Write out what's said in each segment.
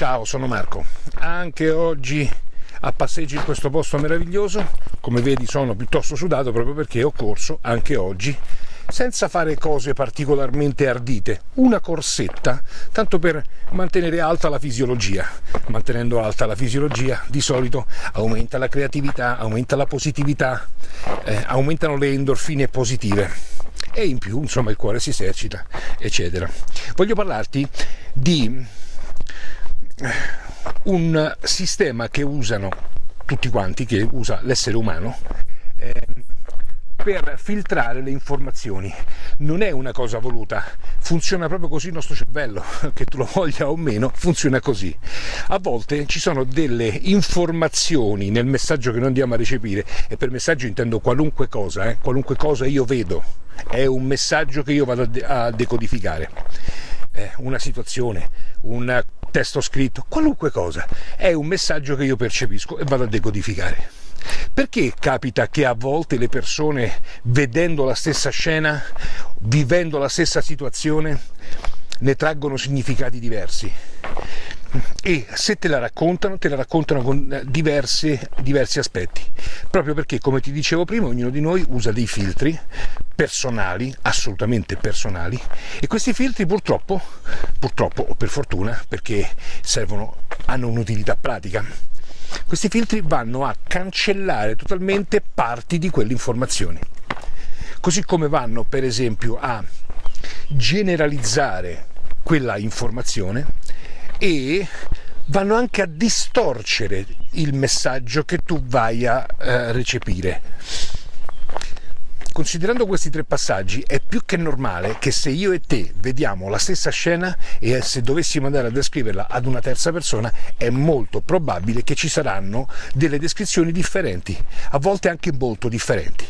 Ciao, sono Marco. Anche oggi a passeggio in questo posto meraviglioso. Come vedi sono piuttosto sudato proprio perché ho corso anche oggi senza fare cose particolarmente ardite, una corsetta, tanto per mantenere alta la fisiologia. Mantenendo alta la fisiologia di solito aumenta la creatività, aumenta la positività, eh, aumentano le endorfine positive e in più insomma il cuore si esercita eccetera. Voglio parlarti di un sistema che usano tutti quanti, che usa l'essere umano, eh, per filtrare le informazioni. Non è una cosa voluta, funziona proprio così il nostro cervello, che tu lo voglia o meno, funziona così. A volte ci sono delle informazioni nel messaggio che noi andiamo a recepire, e per messaggio intendo qualunque cosa, eh, qualunque cosa io vedo, è un messaggio che io vado a decodificare. Una situazione, un testo scritto, qualunque cosa, è un messaggio che io percepisco e vado a decodificare. Perché capita che a volte le persone, vedendo la stessa scena, vivendo la stessa situazione, ne traggono significati diversi? e se te la raccontano, te la raccontano con eh, diversi, diversi aspetti, proprio perché, come ti dicevo prima, ognuno di noi usa dei filtri personali, assolutamente personali, e questi filtri purtroppo, purtroppo o per fortuna, perché servono, hanno un'utilità pratica, questi filtri vanno a cancellare totalmente parti di quelle informazioni. Così come vanno, per esempio, a generalizzare quella informazione e vanno anche a distorcere il messaggio che tu vai a eh, recepire. Considerando questi tre passaggi è più che normale che se io e te vediamo la stessa scena e se dovessimo andare a descriverla ad una terza persona è molto probabile che ci saranno delle descrizioni differenti, a volte anche molto differenti.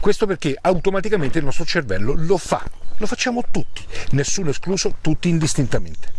Questo perché automaticamente il nostro cervello lo fa, lo facciamo tutti, nessuno escluso, tutti indistintamente.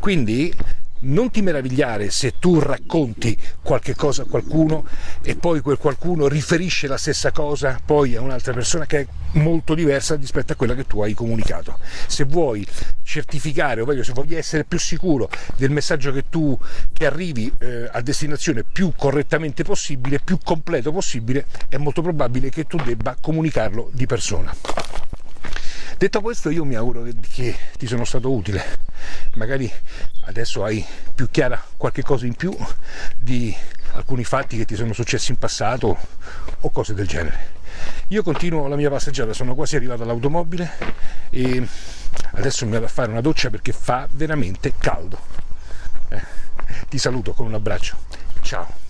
Quindi non ti meravigliare se tu racconti qualche cosa a qualcuno e poi quel qualcuno riferisce la stessa cosa poi a un'altra persona che è molto diversa rispetto a quella che tu hai comunicato. Se vuoi certificare, o meglio, se vuoi essere più sicuro del messaggio che tu che arrivi eh, a destinazione più correttamente possibile, più completo possibile, è molto probabile che tu debba comunicarlo di persona. Detto questo io mi auguro che, che ti sono stato utile, magari adesso hai più chiara qualche cosa in più di alcuni fatti che ti sono successi in passato o cose del genere. Io continuo la mia passeggiata, sono quasi arrivato all'automobile e adesso mi vado a fare una doccia perché fa veramente caldo. Eh, ti saluto con un abbraccio, ciao!